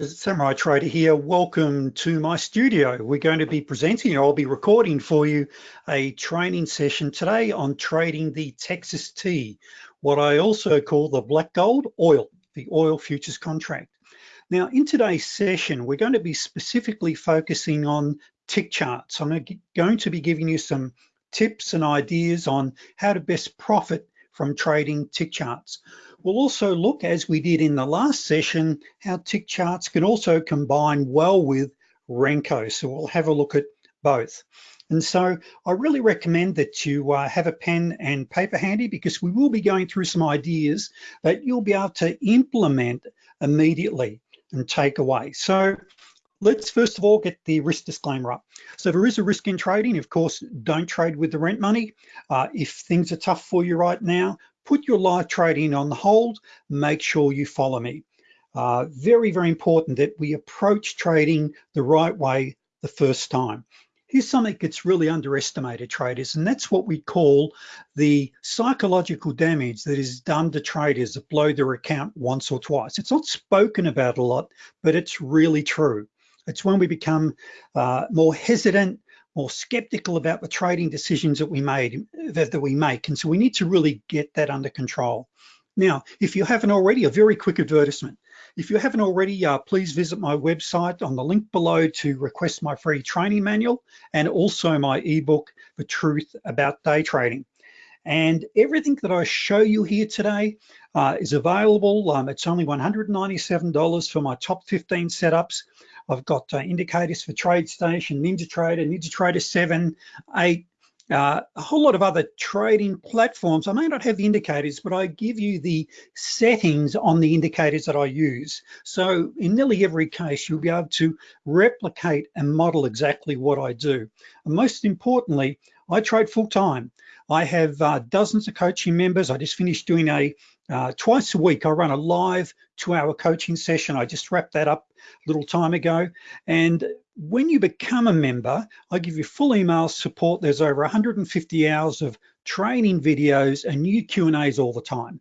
Samurai Trader here. Welcome to my studio. We're going to be presenting, I'll be recording for you a training session today on trading the Texas Tea, what I also call the black gold oil, the oil futures contract. Now in today's session, we're going to be specifically focusing on tick charts. I'm going to be giving you some tips and ideas on how to best profit from trading tick charts. We'll also look, as we did in the last session, how tick charts can also combine well with Renko. So we'll have a look at both. And so I really recommend that you uh, have a pen and paper handy because we will be going through some ideas that you'll be able to implement immediately and take away. So let's first of all get the risk disclaimer up. So there is a risk in trading. Of course, don't trade with the rent money. Uh, if things are tough for you right now, put your live trading on the hold, make sure you follow me. Uh, very, very important that we approach trading the right way the first time. Here's something that's really underestimated traders, and that's what we call the psychological damage that is done to traders that blow their account once or twice. It's not spoken about a lot, but it's really true. It's when we become uh, more hesitant, more skeptical about the trading decisions that we made that, that we make. And so we need to really get that under control. Now, if you haven't already, a very quick advertisement. If you haven't already, uh, please visit my website on the link below to request my free training manual and also my ebook, The Truth About Day Trading. And everything that I show you here today uh, is available. Um, it's only $197 for my top 15 setups. I've got uh, indicators for TradeStation, NinjaTrader, NinjaTrader 7, 8, uh, a whole lot of other trading platforms. I may not have the indicators, but I give you the settings on the indicators that I use. So in nearly every case, you'll be able to replicate and model exactly what I do. And most importantly, I trade full time. I have uh, dozens of coaching members. I just finished doing a uh, twice a week. I run a live two hour coaching session. I just wrapped that up a little time ago. And when you become a member, I give you full email support. There's over 150 hours of training videos and new Q&As all the time.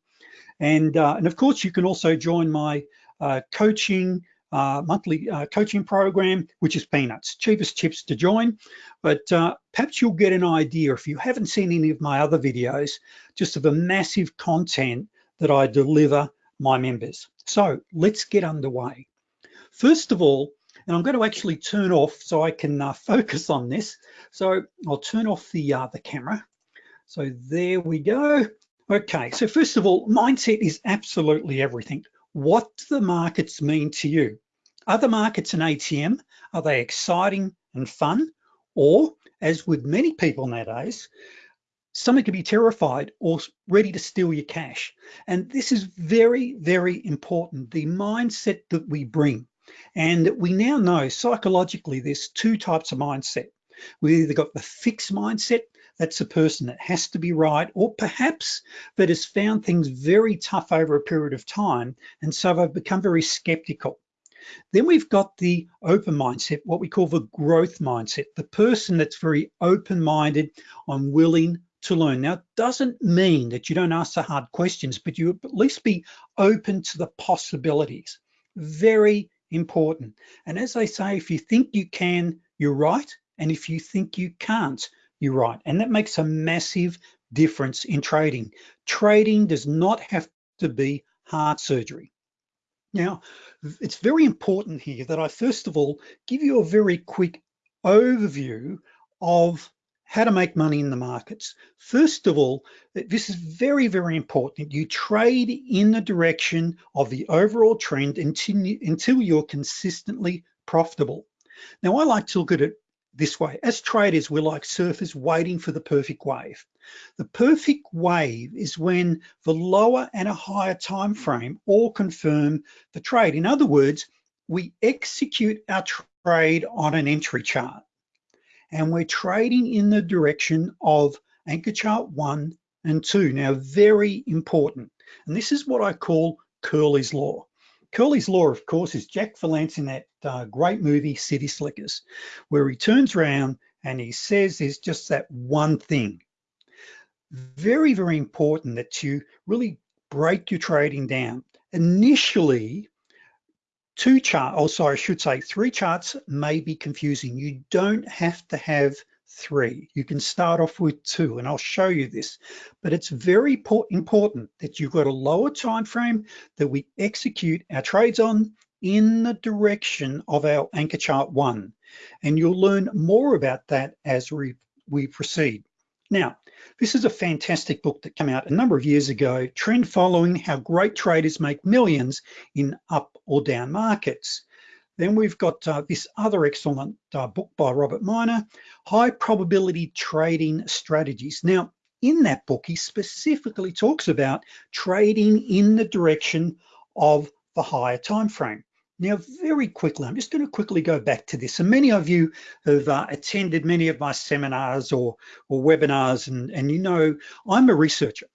And, uh, and of course, you can also join my uh, coaching uh, monthly uh, coaching program, which is peanuts, cheapest chips to join. But uh, perhaps you'll get an idea if you haven't seen any of my other videos, just of the massive content that I deliver my members. So let's get underway. First of all, and I'm going to actually turn off so I can uh, focus on this. So I'll turn off the, uh, the camera. So there we go. Okay, so first of all, mindset is absolutely everything. What do the markets mean to you? Are the markets an ATM? Are they exciting and fun? Or, as with many people nowadays, someone could be terrified or ready to steal your cash. And this is very, very important, the mindset that we bring. And we now know psychologically there's two types of mindset. We either got the fixed mindset, that's a person that has to be right, or perhaps that has found things very tough over a period of time, and so they've become very skeptical. Then we've got the open mindset, what we call the growth mindset, the person that's very open-minded on willing to learn. Now, it doesn't mean that you don't ask the hard questions, but you at least be open to the possibilities. Very important. And as they say, if you think you can, you're right. And if you think you can't, you're right. And that makes a massive difference in trading. Trading does not have to be heart surgery. Now, it's very important here that I first of all give you a very quick overview of how to make money in the markets. First of all, this is very, very important. You trade in the direction of the overall trend until, you're consistently profitable. Now, I like to look at it this way. As traders, we're like surfers waiting for the perfect wave. The perfect wave is when the lower and a higher time frame all confirm the trade. In other words, we execute our trade on an entry chart and we're trading in the direction of anchor chart one and two. Now, very important. And this is what I call Curly's Law. Curly's Law, of course, is Jack Palance in that uh, great movie, City Slickers, where he turns around and he says there's just that one thing. Very, very important that you really break your trading down. Initially, two chart, oh sorry, I should say three charts may be confusing. You don't have to have three. You can start off with two and I'll show you this, but it's very important that you've got a lower time frame that we execute our trades on in the direction of our anchor chart one. And you'll learn more about that as we, we proceed. Now, this is a fantastic book that came out a number of years ago, Trend Following, How Great Traders Make Millions in Up or Down Markets. Then we've got uh, this other excellent uh, book by Robert Miner, High Probability Trading Strategies. Now, in that book, he specifically talks about trading in the direction of the higher time frame. Now, very quickly, I'm just going to quickly go back to this. And many of you have uh, attended many of my seminars or, or webinars, and, and you know I'm a researcher.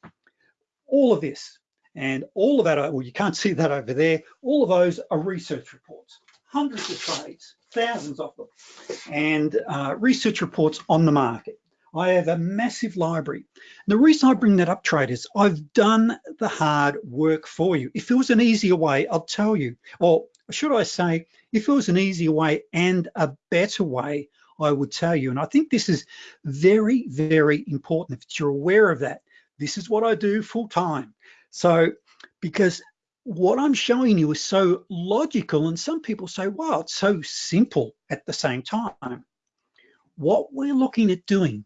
All of this and all of that, well, you can't see that over there, all of those are research reports hundreds of trades, thousands of them, and uh, research reports on the market. I have a massive library. The reason I bring that up, traders, I've done the hard work for you. If it was an easier way, I'll tell you, or should I say, if it was an easier way and a better way, I would tell you. And I think this is very, very important if you're aware of that. This is what I do full time. So, because what I'm showing you is so logical and some people say, wow, it's so simple at the same time. What we're looking at doing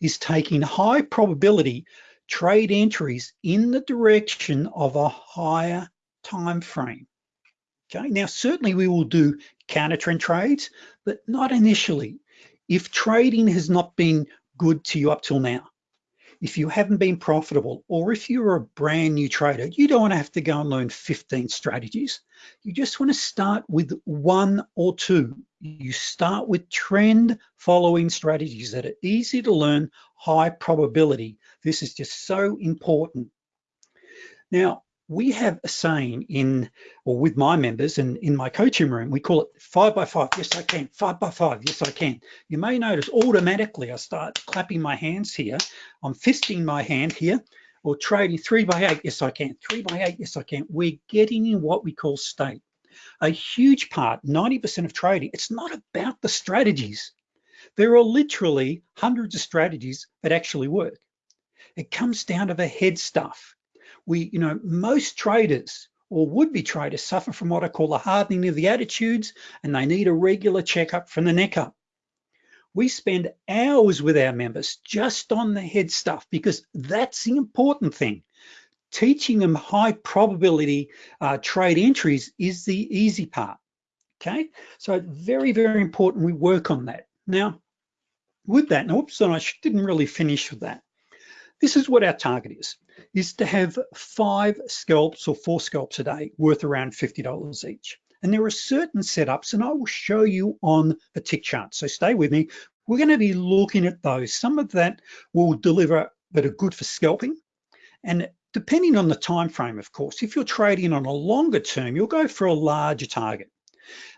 is taking high probability trade entries in the direction of a higher time frame. Okay, now certainly we will do counter trend trades, but not initially. If trading has not been good to you up till now, if you haven't been profitable or if you're a brand new trader, you don't want to have to go and learn 15 strategies. You just want to start with one or two. You start with trend following strategies that are easy to learn, high probability. This is just so important. Now, we have a saying in, or with my members and in my coaching room, we call it five by five. Yes, I can. Five by five. Yes, I can. You may notice automatically I start clapping my hands here. I'm fisting my hand here or trading three by eight. Yes, I can. Three by eight. Yes, I can. We're getting in what we call state. A huge part, 90% of trading, it's not about the strategies. There are literally hundreds of strategies that actually work. It comes down to the head stuff we, you know, most traders or would-be traders suffer from what I call a hardening of the attitudes and they need a regular checkup from the neck up. We spend hours with our members just on the head stuff because that's the important thing. Teaching them high probability uh, trade entries is the easy part, okay? So very, very important we work on that. Now, with that, now, oops, I didn't really finish with that. This is what our target is, is to have five scalps or four scalps a day worth around $50 each. And there are certain setups, and I will show you on the tick chart. So stay with me. We're gonna be looking at those. Some of that will deliver that are good for scalping. And depending on the time frame, of course, if you're trading on a longer term, you'll go for a larger target.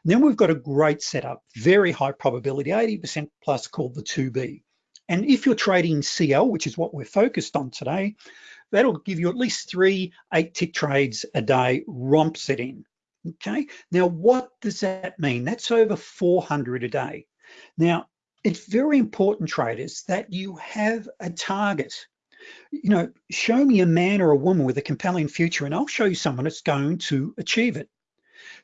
And then we've got a great setup, very high probability, 80% plus called the 2B. And if you're trading CL, which is what we're focused on today, that'll give you at least three eight tick trades a day, romps it in, okay? Now, what does that mean? That's over 400 a day. Now, it's very important, traders, that you have a target. You know, show me a man or a woman with a compelling future and I'll show you someone that's going to achieve it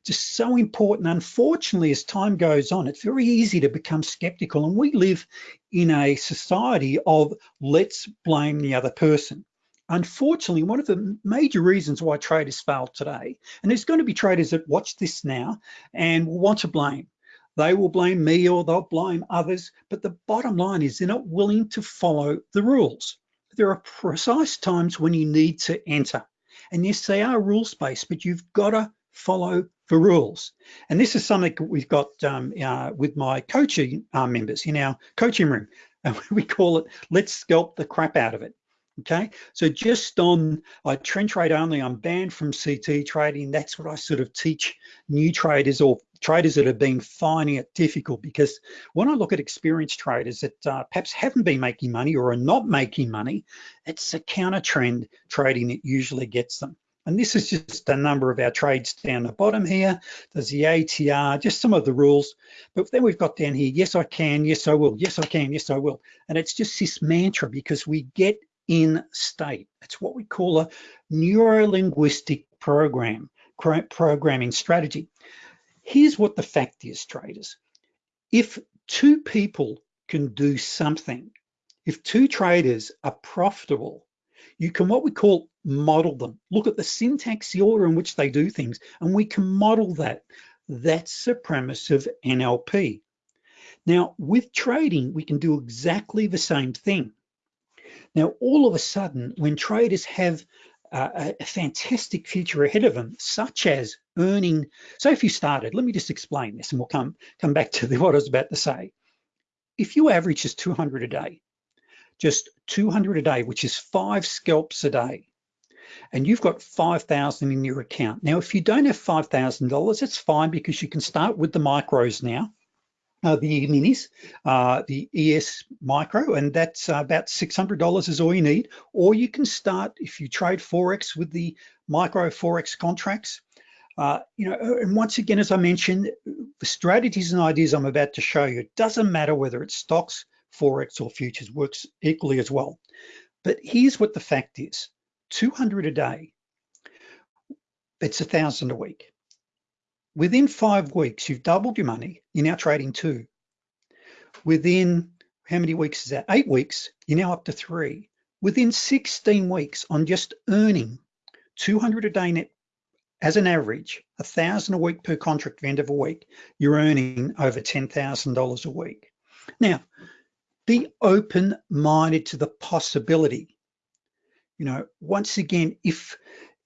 just so important. Unfortunately, as time goes on, it's very easy to become skeptical and we live in a society of let's blame the other person. Unfortunately, one of the major reasons why traders fail today, and there's going to be traders that watch this now and will want to blame. They will blame me or they'll blame others, but the bottom line is they're not willing to follow the rules. There are precise times when you need to enter. And yes, they are rules-based, but you've got to follow the rules. And this is something we've got um, uh, with my coaching uh, members in our coaching room. And we call it, let's scalp the crap out of it. Okay, so just on I trend trade only, I'm banned from CT trading. That's what I sort of teach new traders or traders that have been finding it difficult because when I look at experienced traders that uh, perhaps haven't been making money or are not making money, it's a counter trend trading that usually gets them. And this is just a number of our trades down the bottom here. There's the ATR, just some of the rules. But then we've got down here, yes, I can, yes, I will, yes, I can, yes, I will. And it's just this mantra because we get in state. It's what we call a neuro-linguistic program, programming strategy. Here's what the fact is, traders. If two people can do something, if two traders are profitable, you can what we call model them. Look at the syntax, the order in which they do things, and we can model that. That's the premise of NLP. Now, with trading, we can do exactly the same thing. Now, all of a sudden, when traders have a fantastic future ahead of them, such as earning, so if you started, let me just explain this and we'll come, come back to the, what I was about to say. If you average just 200 a day, just 200 a day, which is five scalps a day, and you've got 5,000 in your account. Now, if you don't have $5,000, it's fine because you can start with the micros now, uh, the E-minis, uh, the ES micro, and that's uh, about $600 is all you need. Or you can start, if you trade Forex with the micro Forex contracts, uh, you know, and once again, as I mentioned, the strategies and ideas I'm about to show you, it doesn't matter whether it's stocks, Forex or futures, works equally as well. But here's what the fact is, 200 a day, it's a thousand a week. Within five weeks, you've doubled your money, you're now trading two. Within, how many weeks is that? Eight weeks, you're now up to three. Within 16 weeks on just earning 200 a day net as an average, a thousand a week per contract at the end of a week, you're earning over $10,000 a week. Now, be open-minded to the possibility. You know, once again, if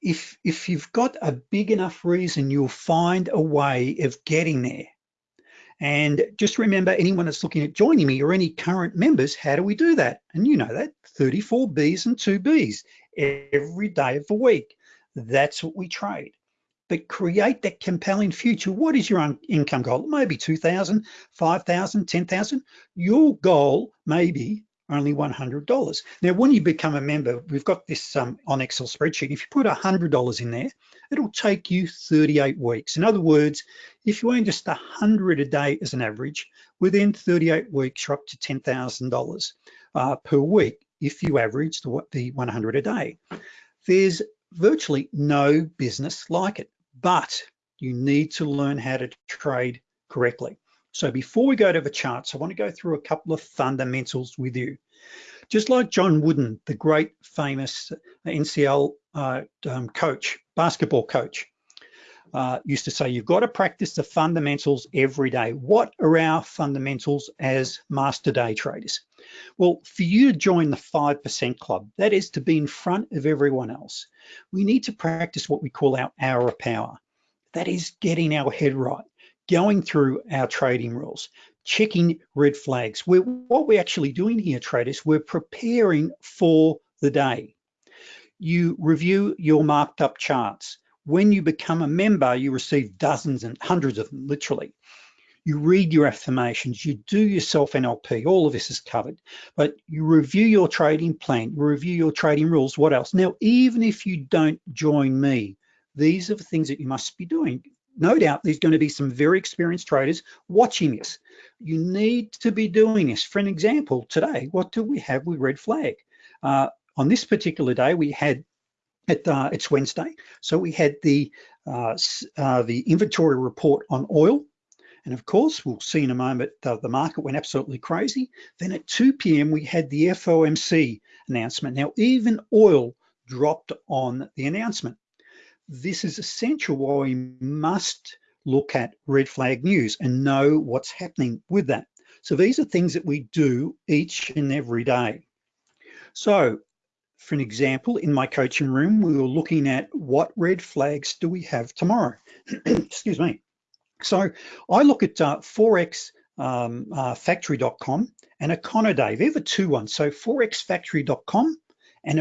if if you've got a big enough reason, you'll find a way of getting there. And just remember, anyone that's looking at joining me or any current members, how do we do that? And you know that, 34 Bs and two Bs every day of the week. That's what we trade but create that compelling future. What is your income goal? Maybe 2,000, 5,000, 10,000. Your goal may be only $100. Now, when you become a member, we've got this um, on Excel spreadsheet. If you put $100 in there, it'll take you 38 weeks. In other words, if you earn just 100 a day as an average, within 38 weeks, you're up to $10,000 uh, per week if you average the, the 100 a day. There's virtually no business like it but you need to learn how to trade correctly. So before we go to the charts, I want to go through a couple of fundamentals with you. Just like John Wooden, the great famous NCL uh, um, coach, basketball coach, uh, used to say, you've got to practice the fundamentals every day. What are our fundamentals as master day traders? Well, for you to join the 5% club, that is to be in front of everyone else, we need to practice what we call our hour of power. That is getting our head right, going through our trading rules, checking red flags. We're, what we're actually doing here, traders, we're preparing for the day. You review your marked up charts. When you become a member, you receive dozens and hundreds of them, literally you read your affirmations, you do yourself NLP, all of this is covered, but you review your trading plan, you review your trading rules, what else? Now, even if you don't join me, these are the things that you must be doing. No doubt there's going to be some very experienced traders watching this. You need to be doing this. For an example, today, what do we have with red flag? Uh, on this particular day, we had at, uh, it's Wednesday, so we had the uh, uh, the inventory report on oil and of course, we'll see in a moment, uh, the market went absolutely crazy. Then at 2 p.m., we had the FOMC announcement. Now, even oil dropped on the announcement. This is essential why we must look at red flag news and know what's happening with that. So these are things that we do each and every day. So for an example, in my coaching room, we were looking at what red flags do we have tomorrow? Excuse me. So I look at uh, Forex um, uh, factory.com and Econoday. They're the two ones. So forexfactory.com and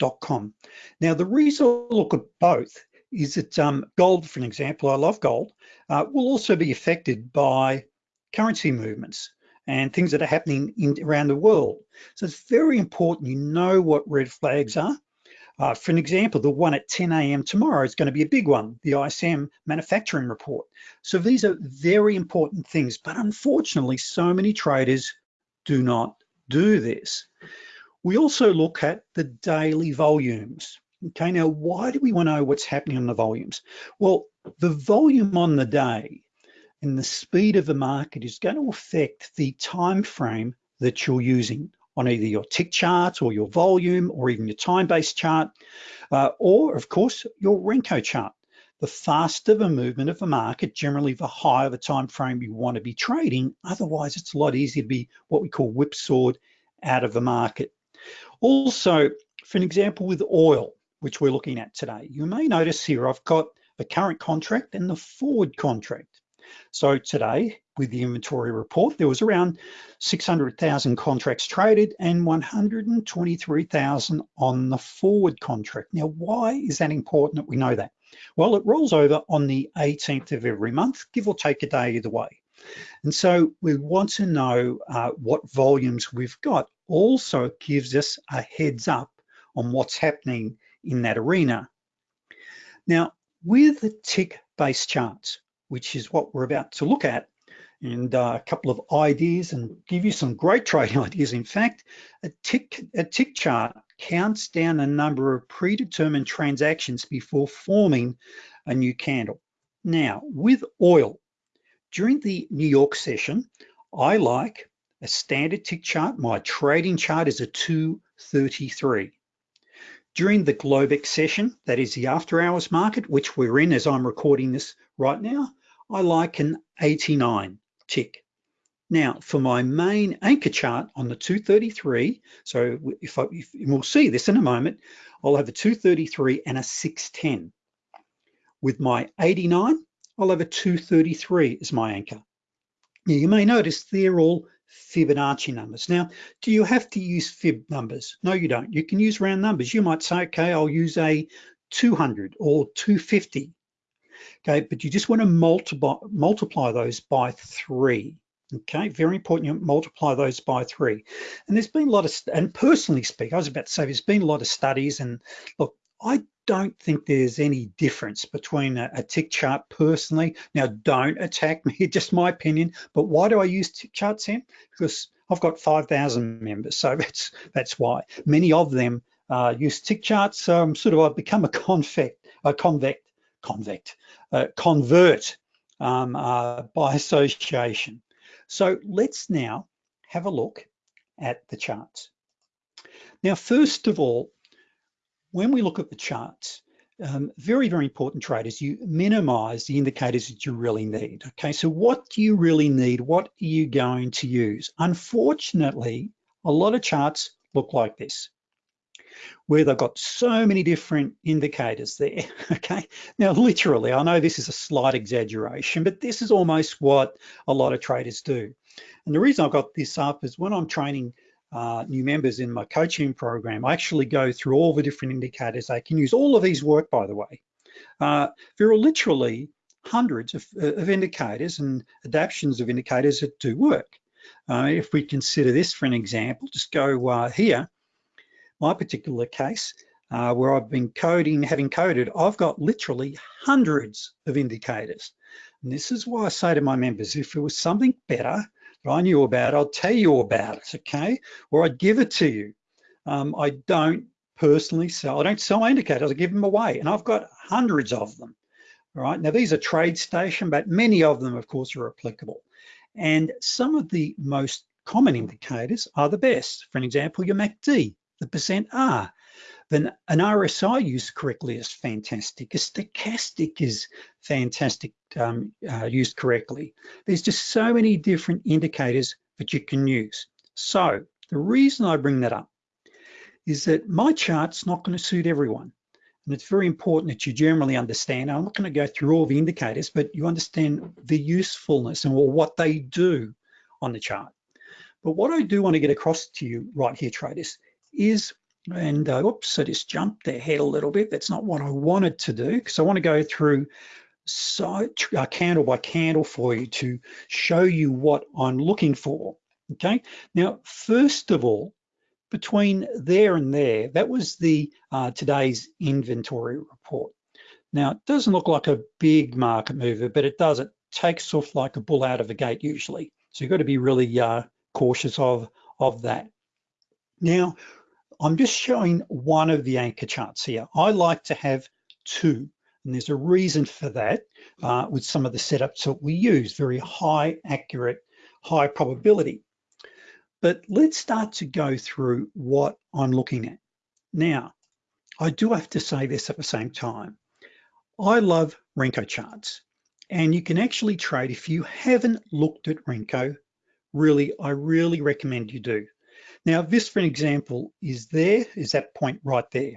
econoday.com. Now, the reason I look at both is that um, gold, for an example, I love gold, uh, will also be affected by currency movements and things that are happening in, around the world. So it's very important you know what red flags are. Uh, for an example, the one at 10 a.m. tomorrow is going to be a big one, the ISM manufacturing report. So these are very important things, but unfortunately, so many traders do not do this. We also look at the daily volumes. Okay, now why do we want to know what's happening on the volumes? Well, the volume on the day and the speed of the market is going to affect the time frame that you're using on either your tick chart or your volume or even your time-based chart, uh, or of course your Renko chart. The faster the movement of the market, generally the higher the time frame you want to be trading. Otherwise, it's a lot easier to be what we call whipsawed out of the market. Also, for an example with oil, which we're looking at today, you may notice here I've got the current contract and the forward contract. So today, with the inventory report, there was around 600,000 contracts traded and 123,000 on the forward contract. Now, why is that important that we know that? Well, it rolls over on the 18th of every month, give or take a day either way. And so we want to know uh, what volumes we've got. Also gives us a heads up on what's happening in that arena. Now, with tick-based charts, which is what we're about to look at, and uh, a couple of ideas and give you some great trading ideas. In fact, a tick, a tick chart counts down a number of predetermined transactions before forming a new candle. Now, with oil, during the New York session, I like a standard tick chart. My trading chart is a 233. During the Globex session, that is the after hours market, which we're in as I'm recording this right now, I like an 89 tick. Now, for my main anchor chart on the 233, so if, I, if we'll see this in a moment, I'll have a 233 and a 610. With my 89, I'll have a 233 as my anchor. Now, you may notice they're all Fibonacci numbers. Now, do you have to use fib numbers? No, you don't. You can use round numbers. You might say, okay, I'll use a 200 or 250 okay? But you just wanna multiply, multiply those by three, okay? Very important, you multiply those by three. And there's been a lot of, and personally speak, I was about to say, there's been a lot of studies and look, I don't think there's any difference between a, a, tick chart personally. Now, don't attack me, just my opinion, but why do I use tick charts then? Because I've got 5,000 members, so that's that's why. Many of them uh, use tick charts, so I'm sort of, I've become a convect, a convect, convect, uh, convert um, uh, by association. So let's now have a look at the charts. Now, first of all, when we look at the charts, um, very, very important traders, you minimize the indicators that you really need. Okay, so what do you really need? What are you going to use? Unfortunately, a lot of charts look like this where they've got so many different indicators there, okay? Now, literally, I know this is a slight exaggeration, but this is almost what a lot of traders do. And the reason I've got this up is when I'm training uh, new members in my coaching program, I actually go through all the different indicators. They can use all of these work, by the way. Uh, there are literally hundreds of, of, indicators and adaptations of indicators that do work. Uh, if we consider this for an example, just go uh, here, my particular case, uh, where I've been coding, having coded, I've got literally hundreds of indicators. And this is why I say to my members, if it was something better that I knew about, I'd tell you about it, okay? Or I'd give it to you. Um, I don't personally sell, I don't sell my indicators, I give them away. And I've got hundreds of them, all right? Now these are TradeStation, but many of them, of course, are applicable. And some of the most common indicators are the best. For an example, your MACD the percent R. Then an RSI used correctly is fantastic. A stochastic is fantastic um, uh, used correctly. There's just so many different indicators that you can use. So the reason I bring that up is that my chart's not gonna suit everyone. And it's very important that you generally understand, I'm not gonna go through all the indicators, but you understand the usefulness and what they do on the chart. But what I do wanna get across to you right here, traders, is, and uh, oops, I just jumped ahead a little bit. That's not what I wanted to do because I want to go through so, uh, candle by candle for you to show you what I'm looking for. Okay, now, first of all, between there and there, that was the uh, today's inventory report. Now, it doesn't look like a big market mover, but it does. It takes off like a bull out of a gate usually. So you've got to be really uh, cautious of, of that. Now, I'm just showing one of the anchor charts here. I like to have two, and there's a reason for that uh, with some of the setups that we use, very high accurate, high probability. But let's start to go through what I'm looking at. Now, I do have to say this at the same time. I love Renko charts and you can actually trade if you haven't looked at Renko, really, I really recommend you do. Now, this, for an example, is there, is that point right there.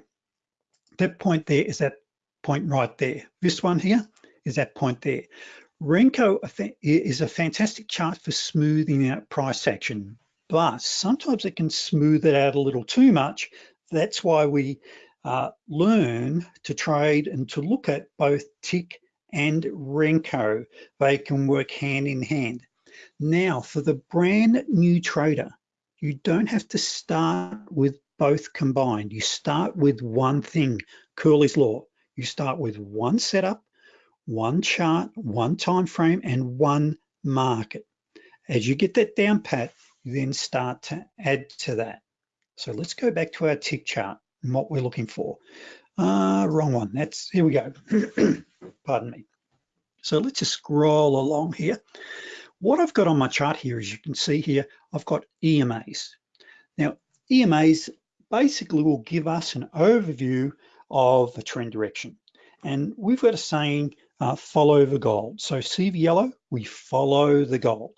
That point there is that point right there. This one here is that point there. Renko is a fantastic chart for smoothing out price action, but sometimes it can smooth it out a little too much. That's why we uh, learn to trade and to look at both tick and Renko. They can work hand in hand. Now, for the brand new trader, you don't have to start with both combined. You start with one thing, Curly's Law. You start with one setup, one chart, one time frame, and one market. As you get that down pat, you then start to add to that. So let's go back to our tick chart and what we're looking for. Uh, wrong one, that's, here we go. Pardon me. So let's just scroll along here. What I've got on my chart here, as you can see here, I've got EMAs. Now, EMAs basically will give us an overview of the trend direction. And we've got a saying, uh, follow the gold. So see the yellow, we follow the gold.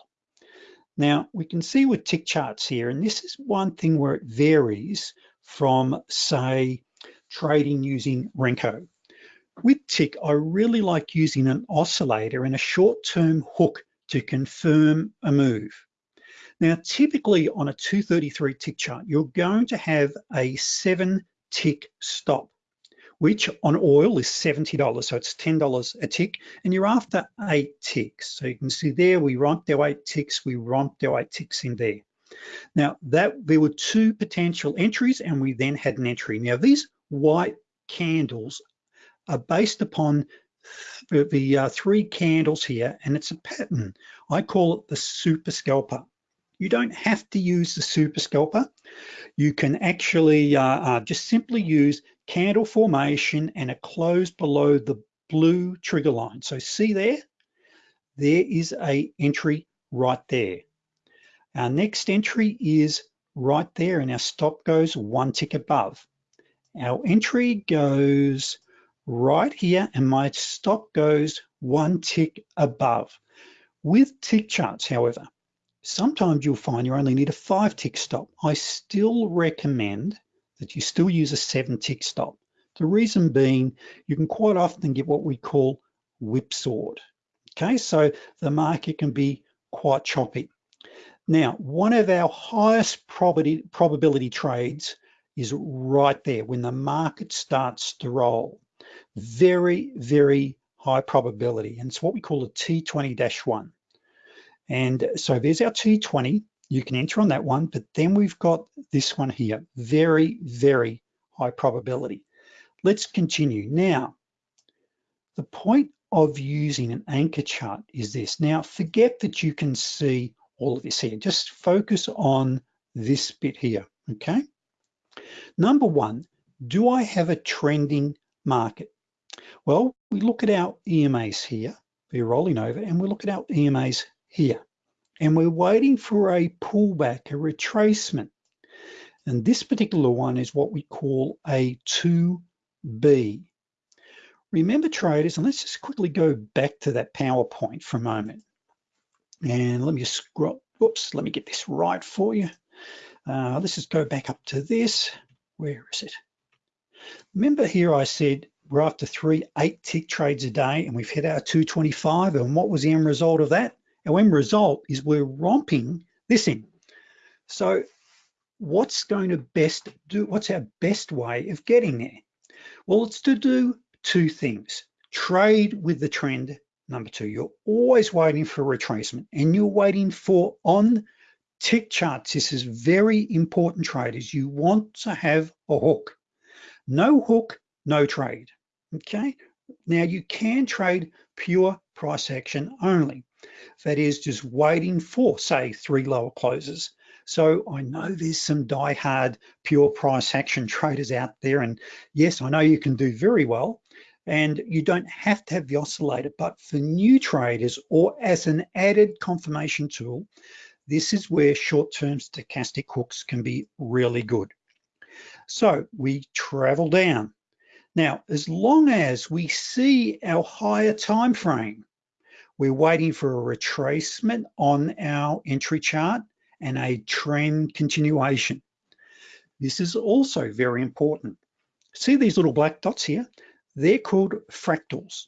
Now we can see with tick charts here, and this is one thing where it varies from say, trading using Renko. With tick, I really like using an oscillator and a short-term hook to confirm a move. Now, typically on a 233 tick chart, you're going to have a seven tick stop which on oil is $70. So it's $10 a tick and you're after eight ticks. So you can see there, we romped our eight ticks, we romped our eight ticks in there. Now that there were two potential entries and we then had an entry. Now these white candles are based upon the uh, three candles here and it's a pattern. I call it the super scalper. You don't have to use the super scalper. You can actually uh, uh, just simply use candle formation and a close below the blue trigger line. So see there, there is a entry right there. Our next entry is right there and our stop goes one tick above. Our entry goes right here and my stop goes one tick above. With tick charts, however, sometimes you'll find you only need a five tick stop. I still recommend that you still use a seven tick stop. The reason being, you can quite often get what we call whipsawed. Okay, so the market can be quite choppy. Now, one of our highest probability, probability trades is right there when the market starts to roll. Very, very high probability. And it's what we call a T20-1. And so there's our T20 you can enter on that one, but then we've got this one here, very, very high probability. Let's continue. Now, the point of using an anchor chart is this. Now, forget that you can see all of this here. Just focus on this bit here, okay? Number one, do I have a trending market? Well, we look at our EMAs here, we're rolling over, and we look at our EMAs here and we're waiting for a pullback, a retracement. And this particular one is what we call a 2B. Remember traders, and let's just quickly go back to that PowerPoint for a moment. And let me just scroll, whoops, let me get this right for you. Uh, let's just go back up to this. Where is it? Remember here I said we're after three eight tick trades a day and we've hit our 225 and what was the end result of that? Our end result is we're romping this in. So what's going to best do, what's our best way of getting there? Well, it's to do two things. Trade with the trend. Number two, you're always waiting for retracement and you're waiting for on tick charts, this is very important traders. You want to have a hook. No hook, no trade, okay? Now you can trade pure price action only. That is just waiting for, say, three lower closes. So I know there's some die-hard pure price action traders out there. And yes, I know you can do very well and you don't have to have the oscillator, but for new traders or as an added confirmation tool, this is where short-term stochastic hooks can be really good. So we travel down. Now, as long as we see our higher time frame, we're waiting for a retracement on our entry chart and a trend continuation. This is also very important. See these little black dots here? They're called fractals.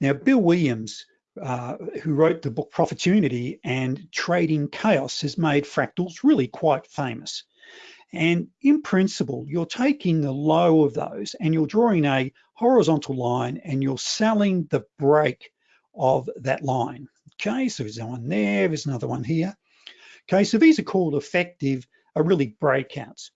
Now, Bill Williams, uh, who wrote the book Profitunity and Trading Chaos has made fractals really quite famous. And in principle, you're taking the low of those and you're drawing a horizontal line and you're selling the break of that line. Okay, so there's one there, there's another one here. Okay, so these are called effective, are really breakouts.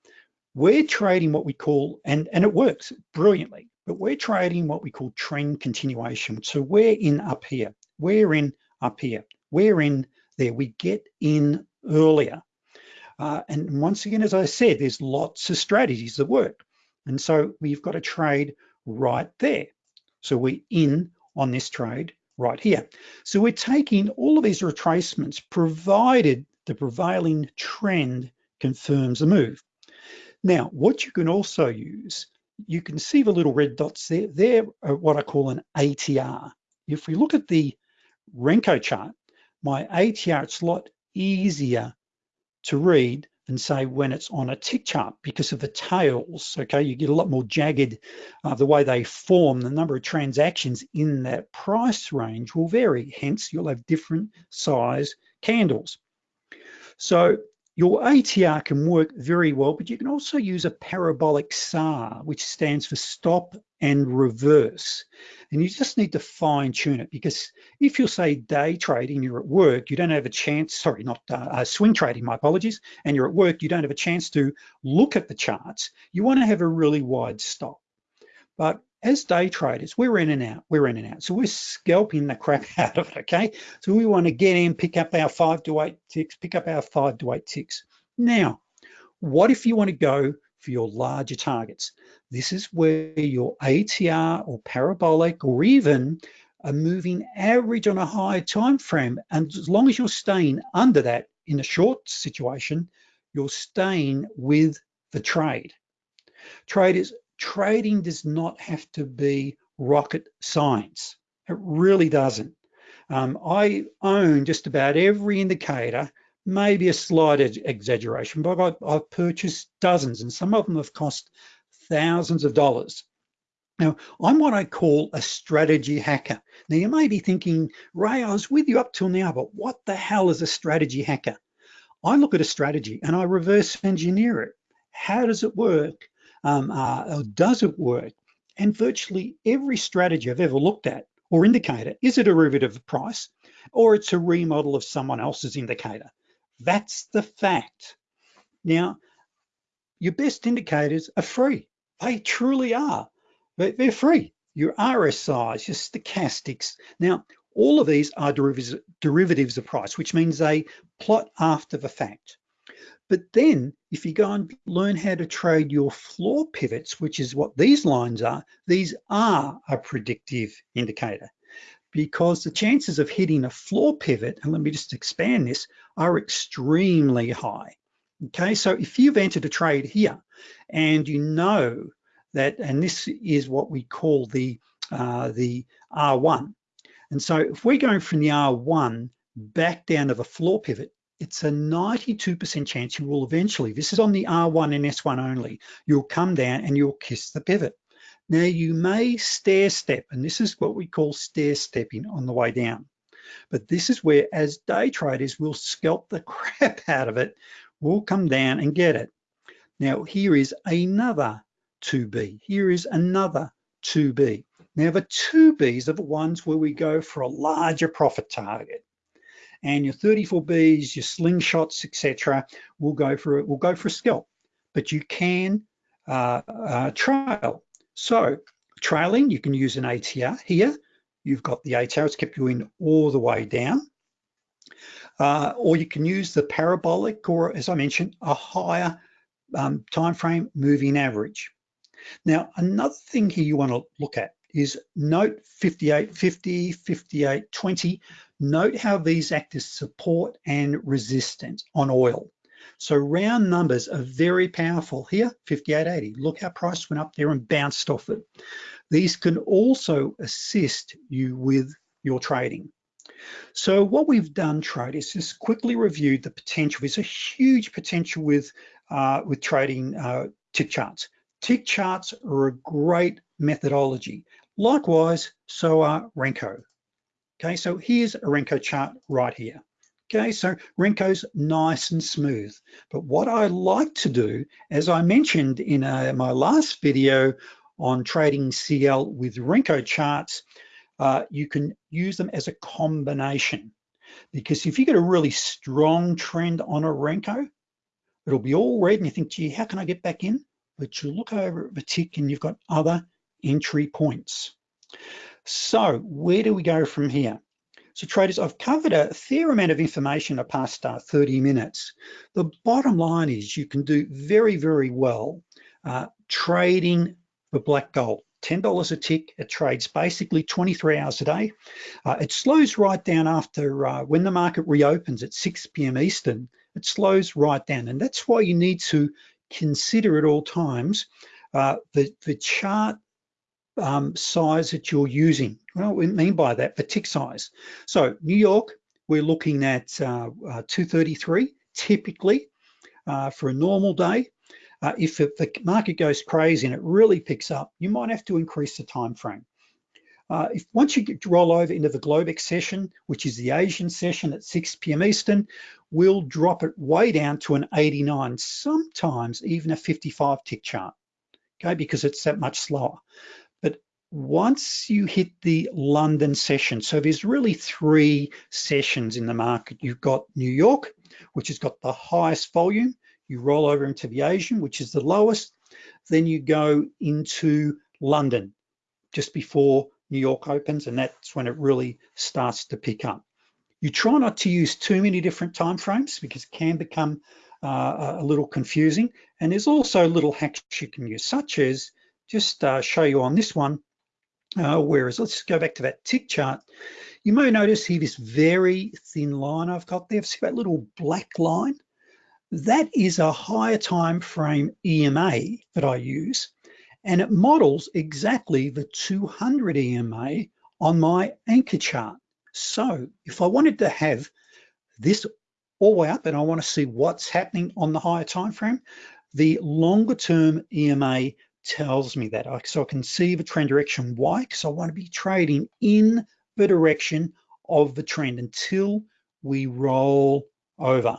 We're trading what we call, and, and it works brilliantly, but we're trading what we call trend continuation. So we're in up here, we're in up here, we're in there, we get in earlier. Uh, and once again, as I said, there's lots of strategies that work. And so we've got a trade right there. So we're in on this trade right here. So we're taking all of these retracements provided the prevailing trend confirms the move. Now, what you can also use, you can see the little red dots there. They're uh, what I call an ATR. If we look at the Renko chart, my ATR, it's a lot easier to read than say when it's on a tick chart because of the tails, okay? You get a lot more jagged, uh, the way they form, the number of transactions in that price range will vary. Hence, you'll have different size candles. So your ATR can work very well, but you can also use a parabolic SAR, which stands for stop and reverse. And you just need to fine tune it because if you're say day trading, you're at work, you don't have a chance, sorry, not uh, uh, swing trading, my apologies, and you're at work, you don't have a chance to look at the charts. You wanna have a really wide stop. But as day traders, we're in and out, we're in and out. So we're scalping the crap out of it, okay? So we wanna get in, pick up our five to eight ticks, pick up our five to eight ticks. Now, what if you wanna go for your larger targets? This is where your ATR or parabolic or even a moving average on a higher time frame, and as long as you're staying under that in a short situation, you're staying with the trade. Traders, trading does not have to be rocket science. It really doesn't. Um, I own just about every indicator, maybe a slight exaggeration, but I've, I've purchased dozens and some of them have cost thousands of dollars. Now, I'm what I call a strategy hacker. Now, you may be thinking, Ray, I was with you up till now, but what the hell is a strategy hacker? I look at a strategy and I reverse engineer it. How does it work? Um, uh, does it work? And virtually every strategy I've ever looked at or indicator is a derivative of price or it's a remodel of someone else's indicator. That's the fact. Now, your best indicators are free. They truly are. They're free. Your RSIs, your stochastics. Now, all of these are derivatives, derivatives of price, which means they plot after the fact. But then if you go and learn how to trade your floor pivots, which is what these lines are, these are a predictive indicator because the chances of hitting a floor pivot, and let me just expand this, are extremely high. Okay, so if you've entered a trade here and you know that, and this is what we call the, uh, the R1. And so if we're going from the R1 back down to the floor pivot, it's a 92% chance you will eventually, this is on the R1 and S1 only, you'll come down and you'll kiss the pivot. Now you may stair step, and this is what we call stair stepping on the way down. But this is where as day traders, we'll scalp the crap out of it, we'll come down and get it. Now here is another 2B, here is another 2B. Now the 2Bs are the ones where we go for a larger profit target. And your 34Bs, your slingshots, etc., will go for it. will go for a scalp. But you can uh, uh, trail. So trailing, you can use an ATR here. You've got the ATR, it's kept you in all the way down. Uh, or you can use the parabolic, or as I mentioned, a higher um, time frame moving average. Now, another thing here you want to look at is note 5850, 5820. Note how these act as support and resistance on oil. So round numbers are very powerful. Here, 5880, look how price went up there and bounced off it. These can also assist you with your trading. So what we've done, traders, is just quickly reviewed the potential. There's a huge potential with, uh, with trading uh, tick charts. Tick charts are a great methodology. Likewise, so are Renko. Okay, so here's a Renko chart right here. Okay, so Renko's nice and smooth. But what I like to do, as I mentioned in uh, my last video on trading CL with Renko charts, uh, you can use them as a combination. Because if you get a really strong trend on a Renko, it'll be all red and you think, gee, how can I get back in? But you look over at the tick and you've got other entry points. So where do we go from here? So traders, I've covered a fair amount of information in the past uh, 30 minutes. The bottom line is you can do very, very well uh, trading for black gold. $10 a tick, it trades basically 23 hours a day. Uh, it slows right down after, uh, when the market reopens at 6 p.m. Eastern, it slows right down. And that's why you need to consider at all times uh, the, the chart um, size that you're using. Do we mean by that? The tick size. So New York, we're looking at uh, uh, 233 typically uh, for a normal day. Uh, if the market goes crazy and it really picks up, you might have to increase the time frame. Uh, if once you get, roll over into the Globex session, which is the Asian session at 6 p.m. Eastern, we'll drop it way down to an 89, sometimes even a 55 tick chart, okay, because it's that much slower once you hit the London session, so there's really three sessions in the market. You've got New York, which has got the highest volume. You roll over into the Asian, which is the lowest. Then you go into London just before New York opens, and that's when it really starts to pick up. You try not to use too many different time frames because it can become uh, a little confusing. And there's also little hacks you can use, such as just uh, show you on this one, uh, whereas let's go back to that tick chart. You may notice here this very thin line I've got there. See that little black line? That is a higher time frame EMA that I use, and it models exactly the 200 EMA on my anchor chart. So if I wanted to have this all the way up and I want to see what's happening on the higher time frame, the longer term EMA tells me that. So I can see the trend direction. Why? Because I want to be trading in the direction of the trend until we roll over.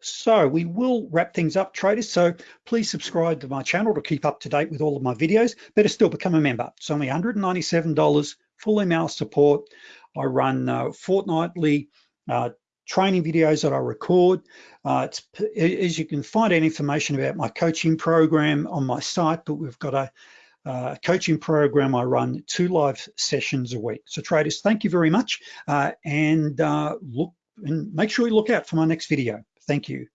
So we will wrap things up traders. So please subscribe to my channel to keep up to date with all of my videos. Better still become a member. It's only $197, full email support. I run uh, fortnightly uh, training videos that I record. Uh, as you can find out information about my coaching program on my site, but we've got a, uh, coaching program. I run two live sessions a week. So traders, thank you very much. Uh, and uh, look and make sure you look out for my next video. Thank you.